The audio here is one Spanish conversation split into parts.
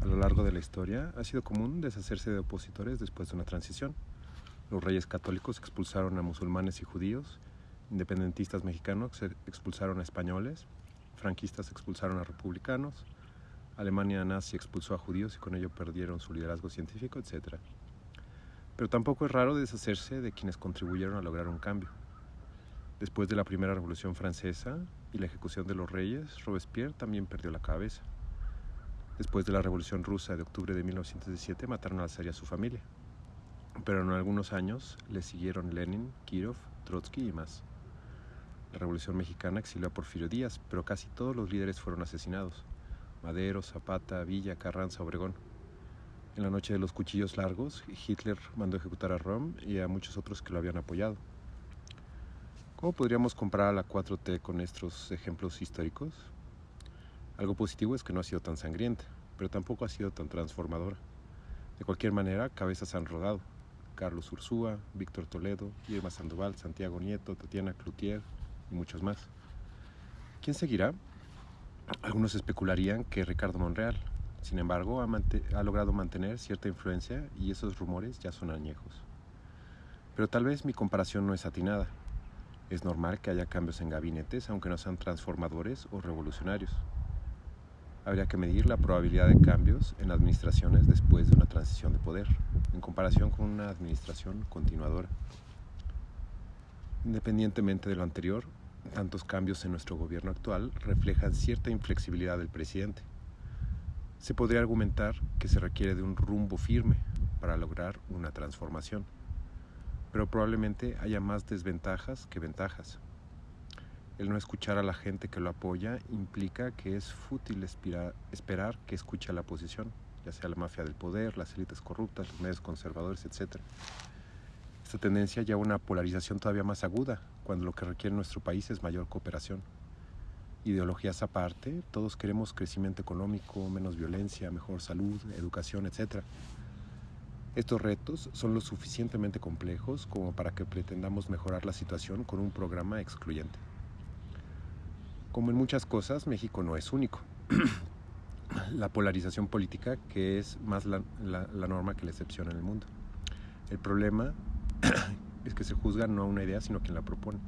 A lo largo de la historia ha sido común deshacerse de opositores después de una transición. Los reyes católicos expulsaron a musulmanes y judíos, independentistas mexicanos expulsaron a españoles, franquistas expulsaron a republicanos, Alemania nazi expulsó a judíos y con ello perdieron su liderazgo científico, etc. Pero tampoco es raro deshacerse de quienes contribuyeron a lograr un cambio. Después de la Primera Revolución Francesa y la ejecución de los reyes, Robespierre también perdió la cabeza. Después de la Revolución Rusa de octubre de 1917 mataron al zar y a su familia. Pero en algunos años le siguieron Lenin, Kirov, Trotsky y más. La Revolución Mexicana exilió a Porfirio Díaz, pero casi todos los líderes fueron asesinados. Madero, Zapata, Villa, Carranza, Obregón. En la noche de los cuchillos largos, Hitler mandó ejecutar a Rom y a muchos otros que lo habían apoyado. ¿Cómo podríamos comparar a la 4T con estos ejemplos históricos? Algo positivo es que no ha sido tan sangrienta, pero tampoco ha sido tan transformadora. De cualquier manera, cabezas han rodado. Carlos Ursúa, Víctor Toledo, Irma Sandoval, Santiago Nieto, Tatiana Cloutier y muchos más. ¿Quién seguirá? Algunos especularían que Ricardo Monreal. Sin embargo, ha, ha logrado mantener cierta influencia y esos rumores ya son añejos. Pero tal vez mi comparación no es atinada. Es normal que haya cambios en gabinetes, aunque no sean transformadores o revolucionarios habría que medir la probabilidad de cambios en administraciones después de una transición de poder, en comparación con una administración continuadora. Independientemente de lo anterior, tantos cambios en nuestro gobierno actual reflejan cierta inflexibilidad del presidente. Se podría argumentar que se requiere de un rumbo firme para lograr una transformación, pero probablemente haya más desventajas que ventajas. El no escuchar a la gente que lo apoya implica que es fútil esperar que escuche a la oposición, ya sea la mafia del poder, las élites corruptas, los medios conservadores, etc. Esta tendencia lleva a una polarización todavía más aguda, cuando lo que requiere nuestro país es mayor cooperación. Ideologías aparte, todos queremos crecimiento económico, menos violencia, mejor salud, educación, etc. Estos retos son lo suficientemente complejos como para que pretendamos mejorar la situación con un programa excluyente. Como en muchas cosas, México no es único. la polarización política que es más la, norma que la excepción en el mundo. El problema es que se juzga no a una idea, sino a quien la propone.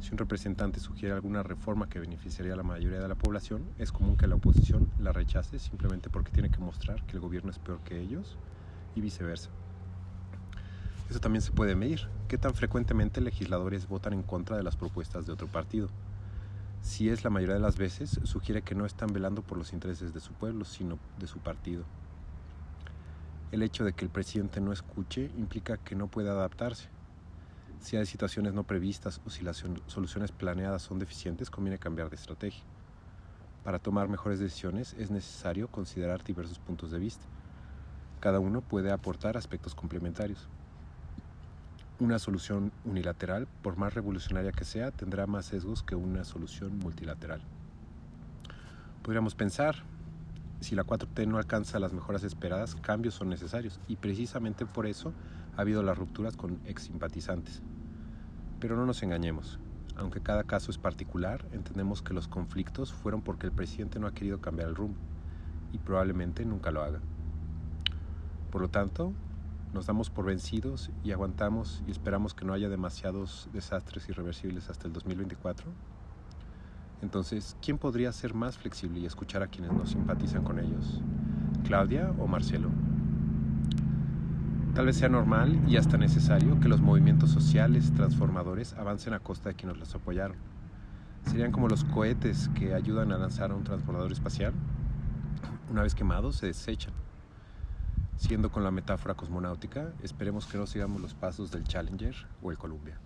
Si un representante sugiere alguna reforma que beneficiaría a la mayoría de la población, es común que la oposición la rechace simplemente porque tiene que mostrar que el gobierno es peor que ellos y viceversa. Eso también se puede medir. ¿Qué tan frecuentemente legisladores votan en contra de las propuestas de otro partido? Si es la mayoría de las veces, sugiere que no están velando por los intereses de su pueblo, sino de su partido. El hecho de que el presidente no escuche implica que no puede adaptarse. Si hay situaciones no previstas o si las soluciones planeadas son deficientes, conviene cambiar de estrategia. Para tomar mejores decisiones es necesario considerar diversos puntos de vista. Cada uno puede aportar aspectos complementarios. Una solución unilateral, por más revolucionaria que sea, tendrá más sesgos que una solución multilateral. Podríamos pensar, si la 4T no alcanza las mejoras esperadas, cambios son necesarios y precisamente por eso ha habido las rupturas con ex simpatizantes. Pero no nos engañemos, aunque cada caso es particular, entendemos que los conflictos fueron porque el presidente no ha querido cambiar el rumbo y probablemente nunca lo haga. Por lo tanto, nos damos por vencidos y aguantamos y esperamos que no haya demasiados desastres irreversibles hasta el 2024? Entonces, ¿quién podría ser más flexible y escuchar a quienes no simpatizan con ellos? ¿Claudia o Marcelo? Tal vez sea normal y hasta necesario que los movimientos sociales transformadores avancen a costa de quienes los apoyaron. Serían como los cohetes que ayudan a lanzar a un transbordador espacial. Una vez quemados, se desechan. Siendo con la metáfora cosmonáutica, esperemos que no sigamos los pasos del Challenger o el Columbia.